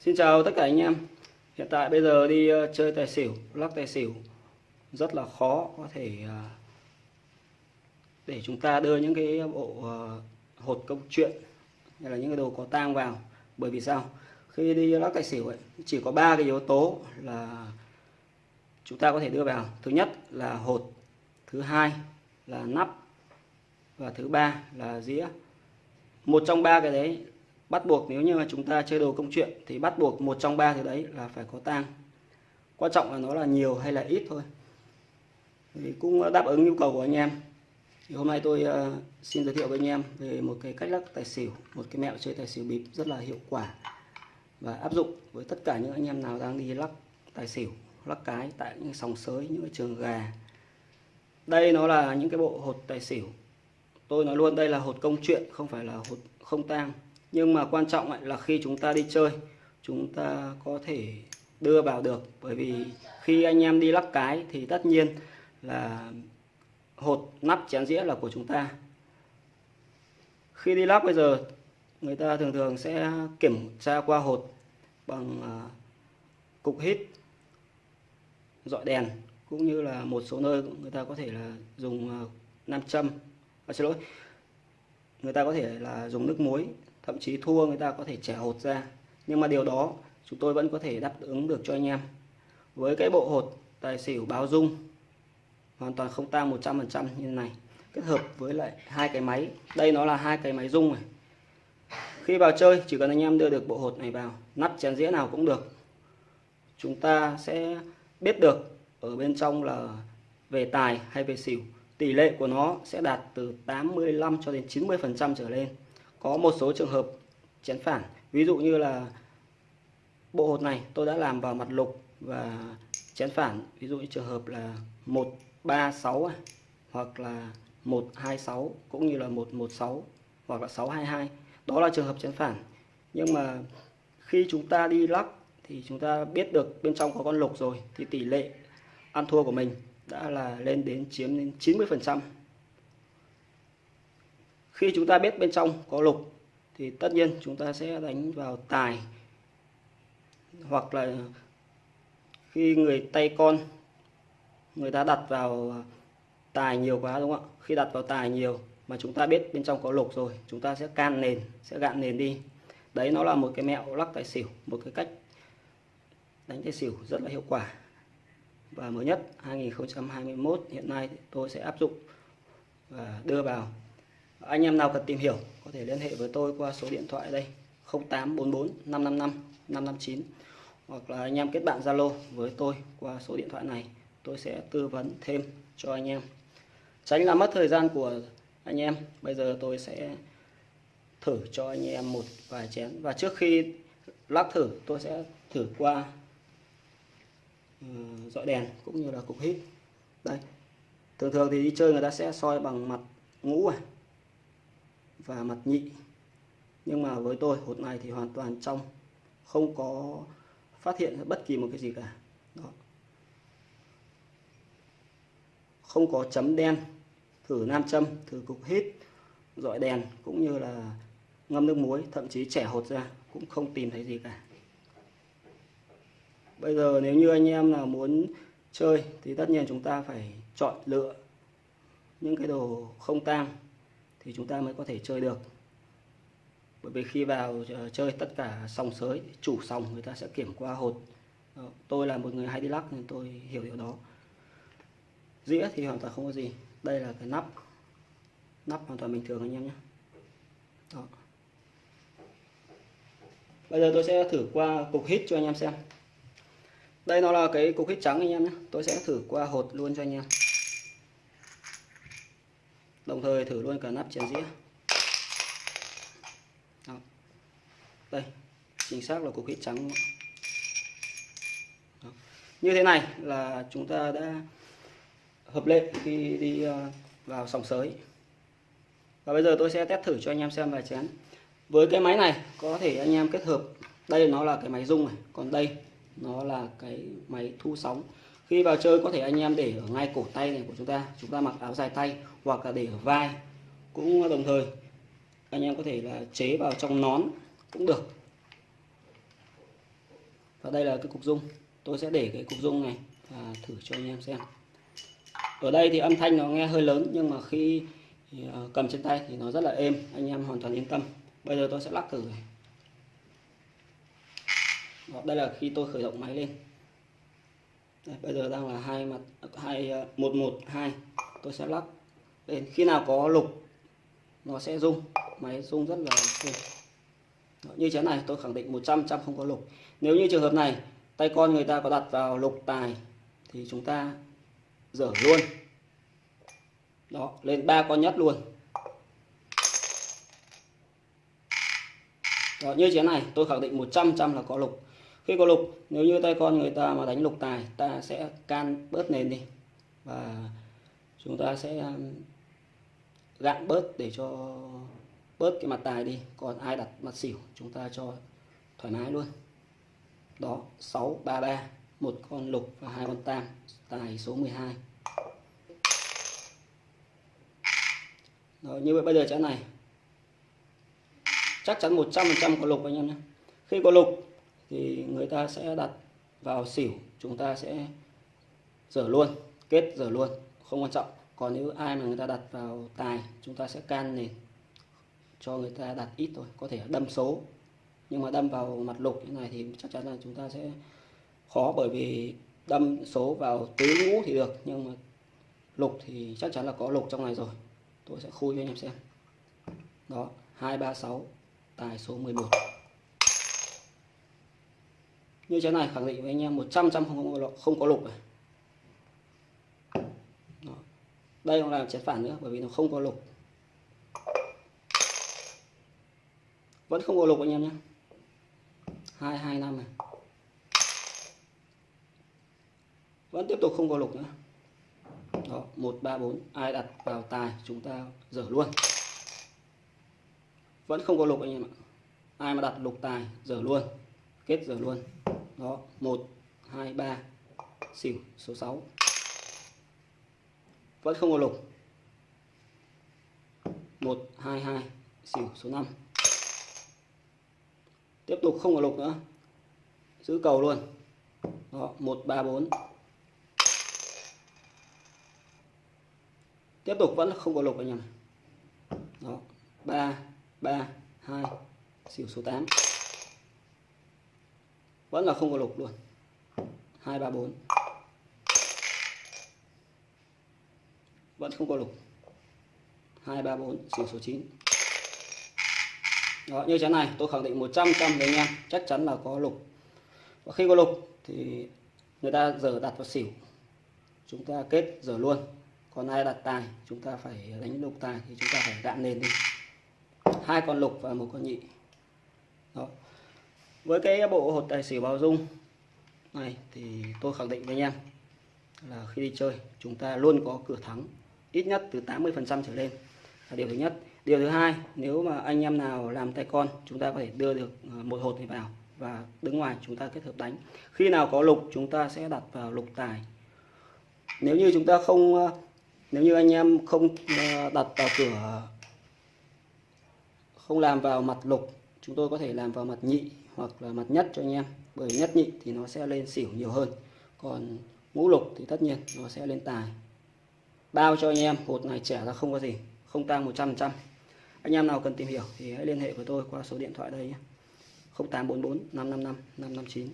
Xin chào tất cả anh em. Hiện tại bây giờ đi ờ, chơi tài xỉu, lắc tài xỉu Rất là khó có thể ờ, Để chúng ta đưa những cái bộ ờ, hột câu chuyện Hay là những cái đồ có tang vào. Bởi vì sao? Khi đi lắc tài xỉu ấy, chỉ có ba cái yếu tố là Chúng ta có thể đưa vào. Thứ nhất là hột Thứ hai là nắp Và thứ ba là dĩa. Một trong ba cái đấy bắt buộc nếu như mà chúng ta chơi đồ công chuyện thì bắt buộc một trong ba thứ đấy là phải có tang. Quan trọng là nó là nhiều hay là ít thôi. Thì cũng đáp ứng nhu cầu của anh em. Thì hôm nay tôi uh, xin giới thiệu với anh em về một cái cách lắc tài xỉu một cái mẹo chơi tài xỉu bịp rất là hiệu quả và áp dụng với tất cả những anh em nào đang đi lắc tài xỉu lắc cái tại những sòng sới những cái trường gà. Đây nó là những cái bộ hột tài xỉu. Tôi nói luôn đây là hột công chuyện không phải là hột không tang nhưng mà quan trọng là khi chúng ta đi chơi chúng ta có thể đưa vào được. Bởi vì khi anh em đi lắc cái thì tất nhiên là hột nắp chén dĩa là của chúng ta. Khi đi lắc bây giờ người ta thường thường sẽ kiểm tra qua hột bằng à, cục hít dọi đèn cũng như là một số nơi người ta có thể là dùng à, nam châm à, xin lỗi người ta có thể là dùng nước muối thậm chí thua người ta có thể trẻ hột ra. Nhưng mà điều đó, chúng tôi vẫn có thể đáp ứng được cho anh em. Với cái bộ hột tài xỉu báo dung, hoàn toàn không tang 100% như này. Kết hợp với lại hai cái máy. Đây nó là hai cái máy dung này. Khi vào chơi, chỉ cần anh em đưa được bộ hột này vào, nắp chén dĩa nào cũng được. Chúng ta sẽ biết được ở bên trong là về tài hay về xỉu, tỷ lệ của nó sẽ đạt từ 85 cho đến 90 phần trăm trở lên có một số trường hợp chén phản. Ví dụ như là bộ hột này, tôi đã làm vào mặt lục và chén phản. Ví dụ như trường hợp là 136 à, hoặc là 126 cũng như là 116 hoặc là 622 đó là trường hợp chén phản. Nhưng mà khi chúng ta đi lắc thì chúng ta biết được bên trong có con lục rồi, thì tỷ lệ ăn thua của mình đã là lên đến chiếm đến 90 phần trăm khi chúng ta biết bên trong có lục, thì tất nhiên chúng ta sẽ đánh vào tài. Hoặc là khi người tay con, người ta đặt vào tài nhiều quá, đúng không ạ? Khi đặt vào tài nhiều mà chúng ta biết bên trong có lục rồi, chúng ta sẽ can nền, sẽ gạn nền đi. Đấy, nó là một cái mẹo lắc tài xỉu, một cái cách đánh tài xỉu rất là hiệu quả. Và mới nhất 2021 hiện nay tôi sẽ áp dụng và đưa vào anh em nào cần tìm hiểu, có thể liên hệ với tôi qua số điện thoại đây 0844 555 559 hoặc là anh em kết bạn Zalo với tôi qua số điện thoại này, tôi sẽ tư vấn thêm cho anh em. Tránh làm mất thời gian của anh em, bây giờ tôi sẽ thử cho anh em một vài chén. Và trước khi lắc thử, tôi sẽ thử qua ừ, dọi đèn cũng như là cục hít. Đây, thường thường thì đi chơi người ta sẽ soi bằng mặt ngũ này và mặt nhị. Nhưng mà với tôi, hột này thì hoàn toàn trong, không có phát hiện bất kỳ một cái gì cả. Đó. không có chấm đen, thử nam châm, thử cục hít, dọi đèn, cũng như là ngâm nước muối, thậm chí trẻ hột ra, cũng không tìm thấy gì cả. Bây giờ nếu như anh em nào muốn chơi thì tất nhiên chúng ta phải chọn lựa những cái đồ không tang thì chúng ta mới có thể chơi được. Bởi vì khi vào ờ, chơi tất cả sòng sới, chủ sòng người ta sẽ kiểm qua hột. Ờ, tôi là một người hay đi lắc nên tôi hiểu điều đó. Dĩa thì hoàn toàn không có gì. Đây là cái nắp. Nắp hoàn toàn bình thường anh em nhé. Đó. bây giờ tôi sẽ thử qua cục hít cho anh em xem. Đây nó là cái cục hít trắng anh em nhé. Tôi sẽ thử qua hột luôn cho anh em đồng thời thử luôn cả nắp chén dĩa. Đó. đây, chính xác là cục hít trắng Đó. như thế này là chúng ta đã hợp lệ khi đi ờ, vào sòng sới. Và bây giờ tôi sẽ test thử cho anh em xem vài chén. Với cái máy này, có thể anh em kết hợp. Đây nó là cái máy rung này. Còn đây, nó là cái máy thu sóng khi vào chơi có thể anh em để ở ngay cổ tay này của chúng ta chúng ta mặc áo dài tay hoặc là để ở vai cũng đồng thời. Anh em có thể là chế vào trong nón cũng được. Và đây là cái cục dung. Tôi sẽ để cái cục dung này và thử cho anh em xem. Ở đây thì âm thanh nó nghe hơi lớn nhưng mà khi ờ, cầm trên tay thì nó rất là êm. Anh em hoàn toàn yên tâm. Bây giờ tôi sẽ lắc thử này. Đó, đây là khi tôi khởi động máy lên đây, bây giờ đang là hai mặt hai ờ, một một hai. Tôi sẽ lắc lên. Khi nào có lục nó sẽ rung. Máy rung rất là. Đó, như thế này tôi khẳng định 100 trăm không có lục. Nếu như trường hợp này tay con người ta có đặt vào lục tài thì chúng ta dở luôn. Đó lên ba con nhất luôn. Đó, như thế này tôi khẳng định 100 trăm là có lục khi có lục nếu như tay con người ta mà đánh lục tài ta sẽ can bớt nền đi. Và chúng ta sẽ um, gạn bớt để cho bớt cái mặt tài đi. Còn ai đặt mặt xỉu chúng ta cho thoải mái luôn. Đó 633 một con lục và hai con tam. Tài số 12 Đó, như vậy bây giờ chén này. Chắc chắn 100% có lục anh em nhé. Khi có lục thì người ta sẽ đặt vào xỉu, chúng ta sẽ dở luôn, kết dở luôn, không quan trọng. Còn nếu ai mà người ta đặt vào tài, chúng ta sẽ can nền cho người ta đặt ít thôi, có thể đâm số. Nhưng mà đâm vào mặt lục như này thì chắc chắn là chúng ta sẽ khó, bởi vì đâm số vào tứ ngũ thì được, nhưng mà lục thì chắc chắn là có lục trong này rồi. Tôi sẽ khui cho anh em xem. Đó 236 tài số 11 như thế này khẳng định với anh em 100 trăm không có lục, không có lục này. Đó. đây cũng là chén phản nữa bởi vì nó không có lục. Vẫn không có lục anh em nhé. 225 này. Vẫn tiếp tục không có lục nữa. Đó 134 ai đặt vào tài chúng ta dở luôn. Vẫn không có lục anh em ạ. Ai mà đặt lục tài dở luôn. Kết dở luôn đó 1 2 3 xỉu, số 6 vẫn không có lục. 1 2 2 xỉu, số 5 tiếp tục không có lục nữa. Giữ cầu luôn. Đó 134 tiếp tục vẫn không có lục anh em đó 3 3 2 xỉu, số 8 vẫn là không có lục luôn. 2 3 4 vẫn không có lục. 2 3 4 xỉu số 9 đó, như thế này tôi khẳng định 100 trăm với anh em chắc chắn là có lục. Và khi có lục thì người ta giờ đặt vào xỉu. Chúng ta kết giờ luôn. Còn ai đặt tài chúng ta phải đánh lục tài thì chúng ta phải gạn lên đi. Hai con lục và một con nhị. Đó với cái bộ hột tài xỉu bao dung này thì tôi khẳng định với anh em là khi đi chơi, chúng ta luôn có cửa thắng ít nhất từ 80 phần trăm trở lên là điều thứ nhất. Điều thứ hai, nếu mà anh em nào làm tay con, chúng ta có thể đưa được ờ, một hột này vào và đứng ngoài chúng ta kết hợp đánh. Khi nào có lục, chúng ta sẽ đặt vào lục tài. Nếu như chúng ta không ờ, nếu như anh em không ờ, đặt vào cửa, không làm vào mặt lục, chúng tôi có thể làm vào mặt nhị hoặc là mặt nhất cho anh em. Bởi nhất nhị thì nó sẽ lên xỉu nhiều hơn. Còn ngũ lục thì tất nhiên nó sẽ lên tài. Bao cho anh em, hột này trẻ ra không có gì. Không tăng 100% anh em nào cần tìm hiểu thì hãy liên hệ với tôi qua số điện thoại đây nhé. 0844 555 559